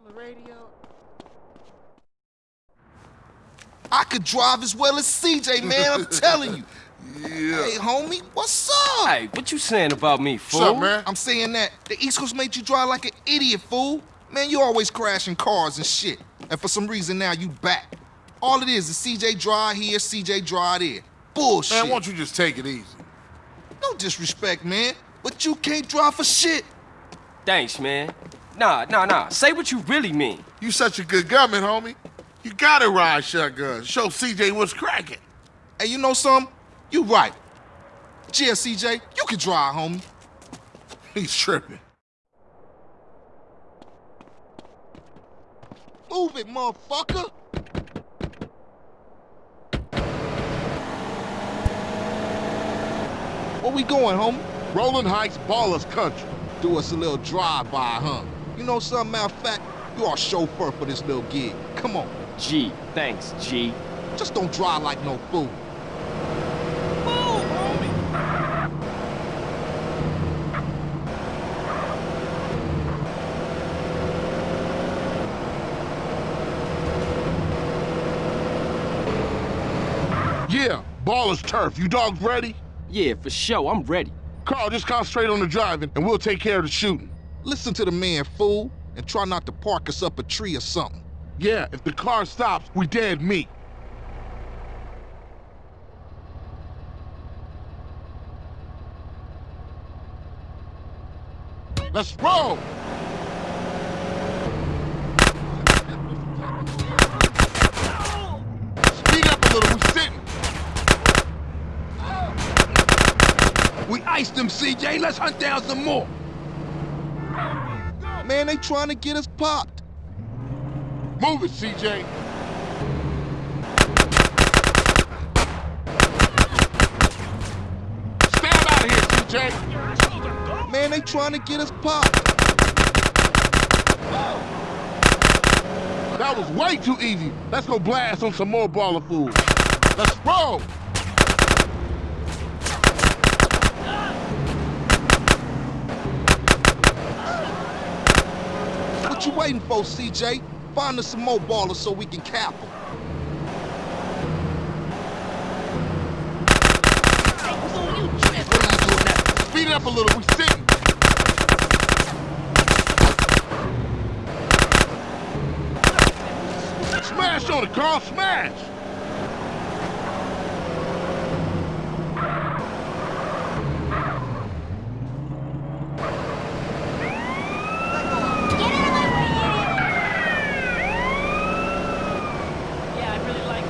On the radio. I could drive as well as CJ, man. I'm telling you. Yeah. Hey, homie, what's up? Hey, what you saying about me, fool? What's up, man? I'm saying that the East Coast made you drive like an idiot, fool. Man, you always crashing cars and shit. And for some reason now you back. All it is is CJ drive here, CJ drive there. Bullshit. Man, why don't you just take it easy? No disrespect, man. But you can't drive for shit. Thanks, man. Nah, nah, nah. Say what you really mean. You such a good gunman, homie. You gotta ride shotgun. Show CJ what's cracking. Hey, you know something? You right. Yeah, CJ, you can drive, homie. He's tripping. Move it, motherfucker. Where we going, homie? Rolling Heights Ballas Country. Do us a little drive-by, huh? You know something, matter of fact, you are chauffeur for this little gig. Come on, G, thanks, G. just don't drive like no fool. Yeah, Ballas Turf. You dogs ready? Yeah, for sure. I'm ready. Carl, just concentrate on the driving, and we'll take care of the shooting. Listen to the man, fool, and try not to park us up a tree or something. Yeah, if the car stops, we dead meat. Let's roll! Speed up a little, we sitting. We iced them, CJ. Let's hunt down some more. Man, they trying to get us popped. Move it, CJ. Stand out of here, CJ. Man, they trying to get us popped. That was way too easy. Let's go blast on some more baller food. Let's roll. What you waiting for, CJ? Find us some more Ballas so we can cap them. Speed it up a little. We sitting. Smash on the car, Smash. Yeah, I really like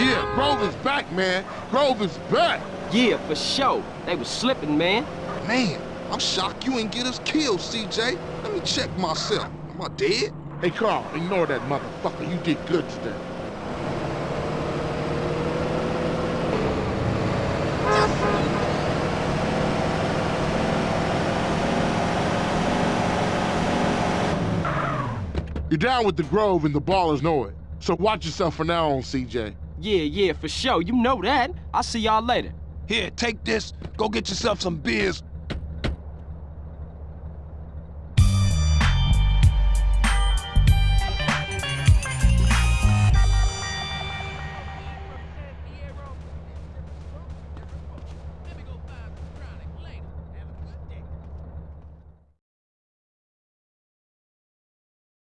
Yeah, Grove is back, man. Grove is back. Yeah, for sure. They was slipping, man. Man, I'm shocked you ain't get us killed, CJ. Let me check myself. Am I dead? Hey, Carl, ignore that motherfucker. You did good today. You're down with the Grove and the Ballas know it. So watch yourself from now on, CJ. Yeah, yeah, for sure. You know that. I'll see y'all later. Here, take this. Go get yourself some beers.